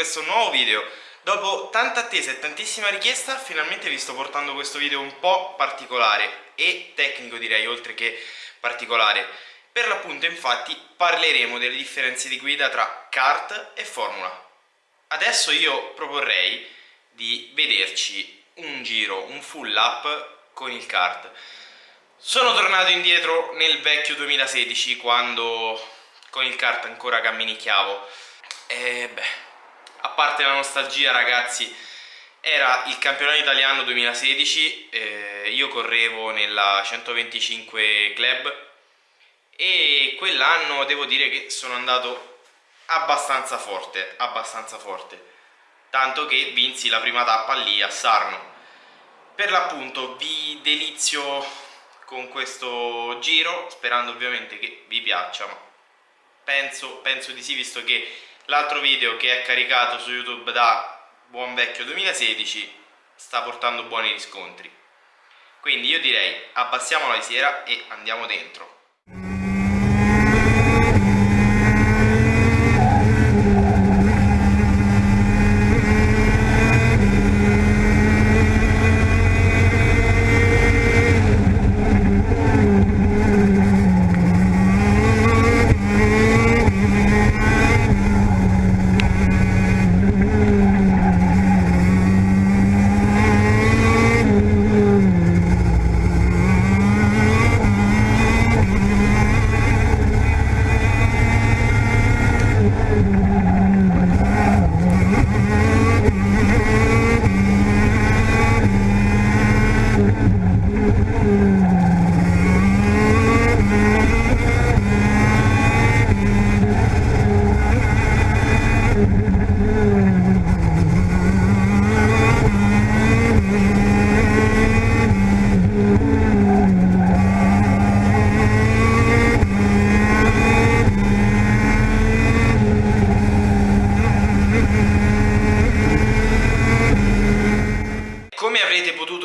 questo nuovo video. Dopo tanta attesa e tantissima richiesta, finalmente vi sto portando questo video un po' particolare e tecnico direi, oltre che particolare. Per l'appunto infatti parleremo delle differenze di guida tra kart e formula. Adesso io proporrei di vederci un giro, un full lap con il kart. Sono tornato indietro nel vecchio 2016 quando con il kart ancora camminicchiavo e beh, a parte la nostalgia ragazzi, era il campionato italiano 2016, eh, io correvo nella 125 club e quell'anno devo dire che sono andato abbastanza forte, abbastanza forte, tanto che vinsi la prima tappa lì a Sarno. Per l'appunto vi delizio con questo giro, sperando ovviamente che vi piaccia, ma penso, penso di sì visto che L'altro video che è caricato su YouTube da buon vecchio 2016 sta portando buoni riscontri. Quindi io direi abbassiamo la visiera e andiamo dentro.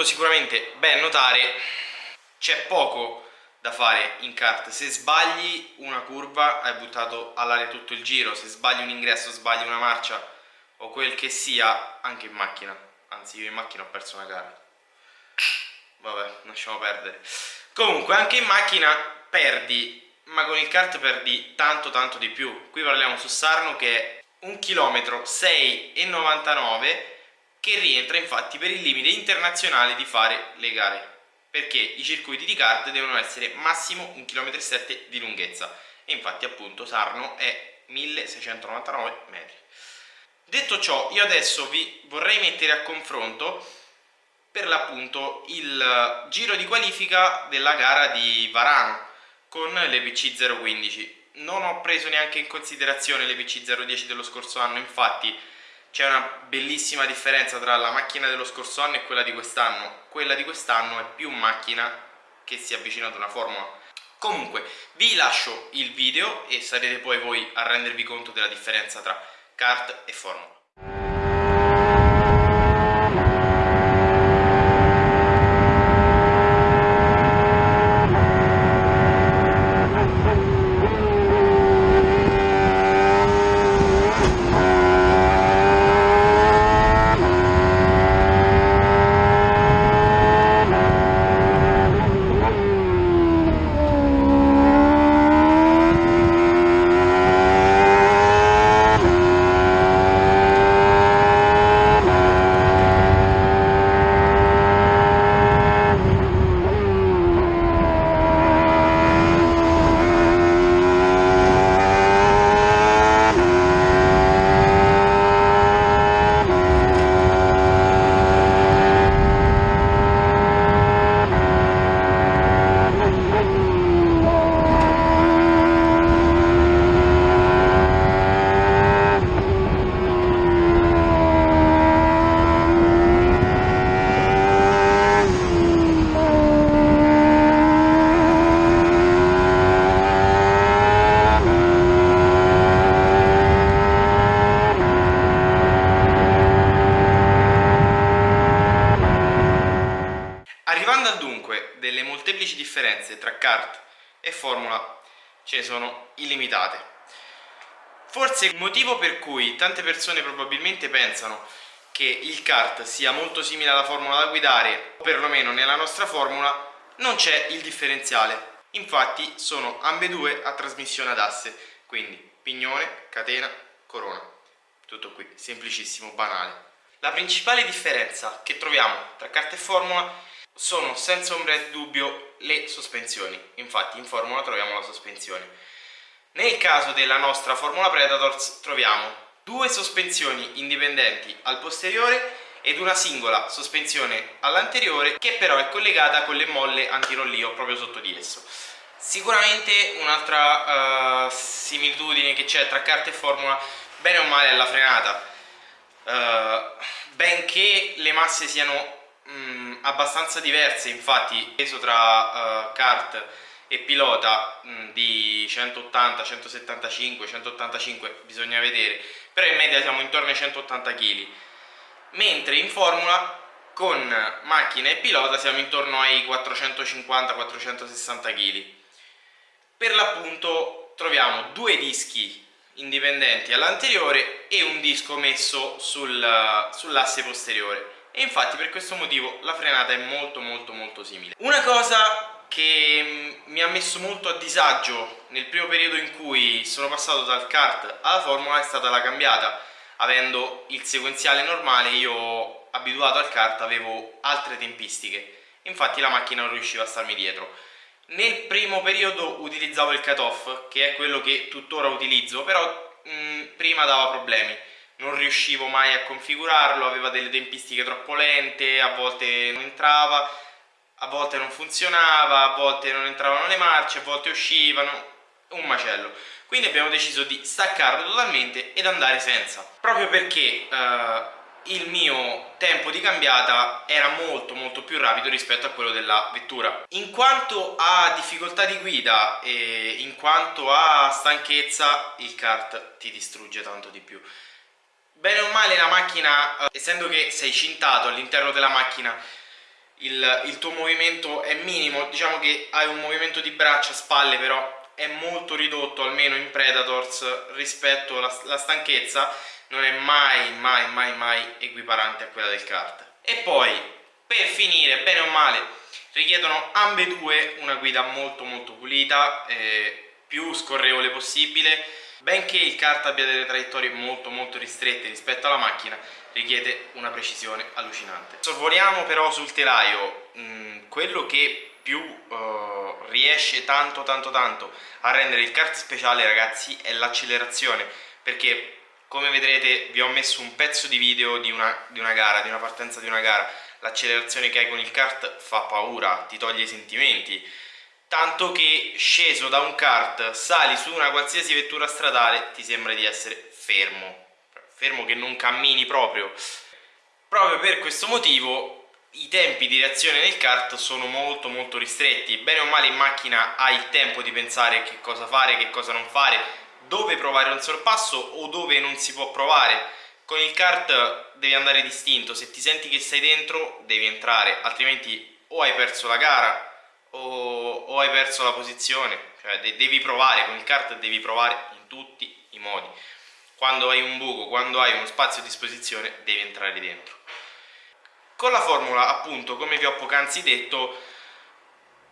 sicuramente ben notare c'è poco da fare in kart se sbagli una curva hai buttato all'aria tutto il giro. Se sbagli un ingresso, sbagli una marcia o quel che sia anche in macchina. Anzi io in macchina ho perso una gara. Vabbè lasciamo perdere. Comunque anche in macchina perdi ma con il kart perdi tanto tanto di più. Qui parliamo su Sarno che è un chilometro 6,99 che rientra infatti per il limite internazionale di fare le gare perché i circuiti di kart devono essere massimo 1,7 km di lunghezza. E infatti appunto Sarno è 1699 metri. Detto ciò io adesso vi vorrei mettere a confronto per l'appunto il giro di qualifica della gara di Varano con l'EPC 015 non ho preso neanche in considerazione l'EPC 010 dello scorso anno infatti c'è una bellissima differenza tra la macchina dello scorso anno e quella di quest'anno. Quella di quest'anno è più macchina che si avvicina ad una formula comunque vi lascio il video e sarete poi voi a rendervi conto della differenza tra kart e formula differenze tra kart e formula ce ne sono illimitate. Forse il motivo per cui tante persone probabilmente pensano che il kart sia molto simile alla formula da guidare, o perlomeno nella nostra formula, non c'è il differenziale. Infatti sono ambedue a trasmissione ad asse, quindi pignone, catena, corona. Tutto qui, semplicissimo, banale. La principale differenza che troviamo tra carta e formula sono senza ombra di dubbio le sospensioni. Infatti in formula troviamo la sospensione. Nel caso della nostra Formula Predators troviamo due sospensioni indipendenti al posteriore ed una singola sospensione all'anteriore che però è collegata con le molle antirollio proprio sotto di esso. Sicuramente un'altra uh, similitudine che c'è tra carta e formula, bene o male, è la frenata. Uh, benché le masse siano mh, mm, abbastanza diverse, infatti il peso tra uh, kart e pilota mh, di 180, 175, 185 bisogna vedere, però in media siamo intorno ai 180 kg mentre in formula con macchina e pilota siamo intorno ai 450-460 kg. Per l'appunto troviamo due dischi indipendenti all'anteriore e un disco messo sul, sull'asse posteriore e infatti per questo motivo la frenata è molto molto molto simile. Una cosa che mi ha messo molto a disagio nel primo periodo in cui sono passato dal kart alla formula è stata la cambiata. Avendo il sequenziale normale io abituato al kart avevo altre tempistiche. Infatti la macchina non riusciva a starmi dietro. Nel primo periodo utilizzavo il cut-off che è quello che tuttora utilizzo però mh, mm, prima dava problemi non riuscivo mai a configurarlo aveva delle tempistiche troppo lente a volte non entrava a volte non funzionava a volte non entravano le marce a volte uscivano un macello. Quindi abbiamo deciso di staccarlo totalmente ed andare senza. Proprio perché eh, il mio tempo di cambiata era molto molto più rapido rispetto a quello della vettura. In quanto a difficoltà di guida e in quanto a stanchezza il kart ti distrugge tanto di più bene o male la macchina eh, essendo che sei cintato all'interno della macchina il, il tuo movimento è minimo. Diciamo che hai un movimento di braccia, spalle però è molto ridotto almeno in Predators rispetto alla stanchezza non è mai mai mai mai equiparante a quella del kart. E poi per finire bene o male richiedono ambedue una guida molto molto pulita eh, più scorrevole possibile benché il kart abbia delle traiettorie molto molto ristrette rispetto alla macchina richiede una precisione allucinante. Sorvoliamo però sul telaio mm, quello che più uh, riesce tanto tanto tanto a rendere il kart speciale ragazzi è l'accelerazione. Perché come vedrete vi ho messo un pezzo di video di una, di una gara, di una partenza di una gara. L'accelerazione che hai con il kart fa paura, ti toglie i sentimenti tanto che sceso da un kart sali su una qualsiasi vettura stradale ti sembra di essere fermo. Fermo che non cammini proprio. Proprio per questo motivo i tempi di reazione nel kart sono molto molto ristretti. Bene o male in macchina hai il tempo di pensare che cosa fare, che cosa non fare dove provare un sorpasso o dove non si può provare. Con il kart devi andare distinto. Se ti senti che sei dentro devi entrare altrimenti o hai perso la gara o, o hai perso la posizione? Cioè de devi provare, con il kart devi provare in tutti i modi. Quando hai un buco, quando hai uno spazio a disposizione devi entrare dentro. Con la formula, appunto, come vi ho poc'anzi detto,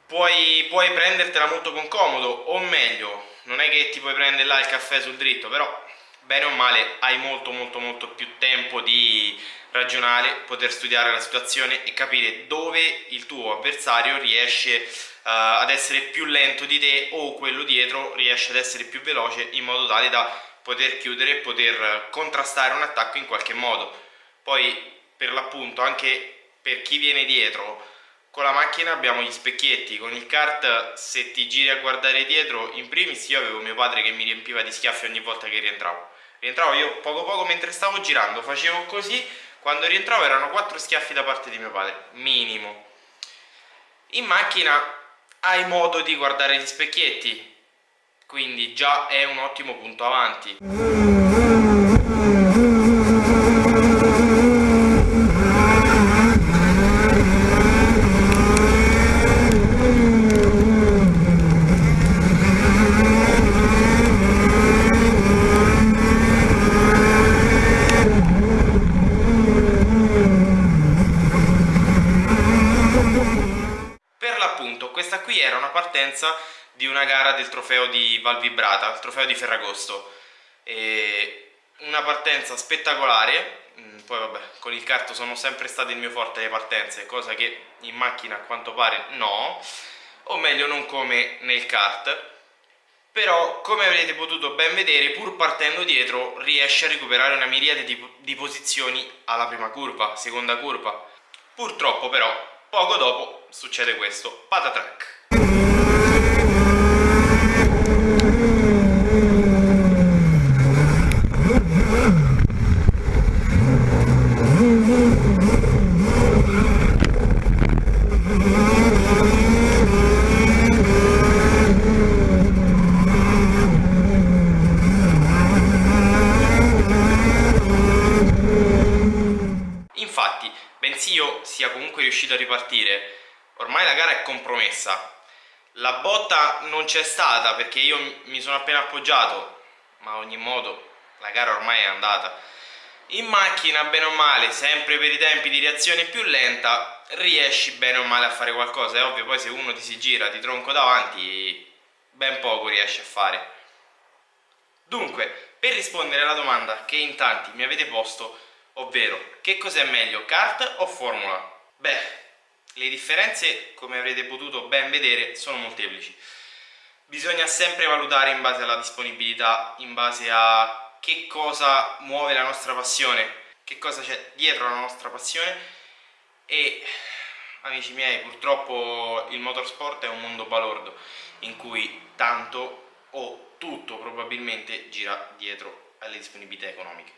puoi, puoi prendertela molto con comodo, o meglio, non è che ti puoi prendere là il caffè sul dritto, però bene o male hai molto molto molto più tempo di ragionare, poter studiare la situazione e capire dove il tuo avversario riesce uh, ad essere più lento di te o quello dietro riesce ad essere più veloce in modo tale da poter chiudere e poter contrastare un attacco in qualche modo. Poi per l'appunto anche per chi viene dietro con la macchina abbiamo gli specchietti con il kart se ti giri a guardare dietro in primis io avevo mio padre che mi riempiva di schiaffi ogni volta che rientravo rientravo io poco poco mentre stavo girando facevo così. Quando rientravo erano quattro schiaffi da parte di mio padre minimo. In macchina hai modo di guardare gli specchietti quindi già è un ottimo punto avanti partenza di una gara del trofeo di Val Vibrata, il trofeo di Ferragosto. E una partenza spettacolare, mm, poi vabbè, con il kart sono sempre state il mio forte le partenze, cosa che in macchina a quanto pare no, o meglio non come nel kart, però come avrete potuto ben vedere pur partendo dietro riesce a recuperare una miriade di, di posizioni alla prima curva, seconda curva. Purtroppo però poco dopo succede questo, patatrack. sia comunque riuscito a ripartire, ormai la gara è compromessa. La botta non c'è stata perché io mi sono appena appoggiato, ma ogni modo la gara ormai è andata. In macchina, bene o male, sempre per i tempi di reazione più lenta, riesci bene o male a fare qualcosa. È ovvio, poi se uno ti si gira di tronco davanti, ben poco riesci a fare. Dunque, per rispondere alla domanda che in tanti mi avete posto, ovvero che cos'è meglio, kart o formula? Beh, le differenze, come avrete potuto ben vedere, sono molteplici. Bisogna sempre valutare in base alla disponibilità, in base a che cosa muove la nostra passione, che cosa c'è dietro la nostra passione e, amici miei, purtroppo il motorsport è un mondo balordo in cui tanto o tutto probabilmente gira dietro alle disponibilità economiche.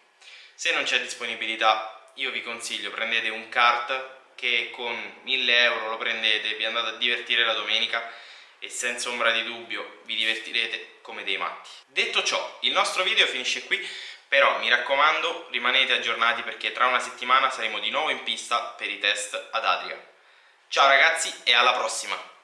Se non c'è disponibilità, io vi consiglio, prendete un kart che con 1000 euro lo prendete, vi andate a divertire la domenica e senza ombra di dubbio vi divertirete come dei matti. Detto ciò, il nostro video finisce qui, però mi raccomando rimanete aggiornati perché tra una settimana saremo di nuovo in pista per i test ad Adria. Ciao ragazzi e alla prossima!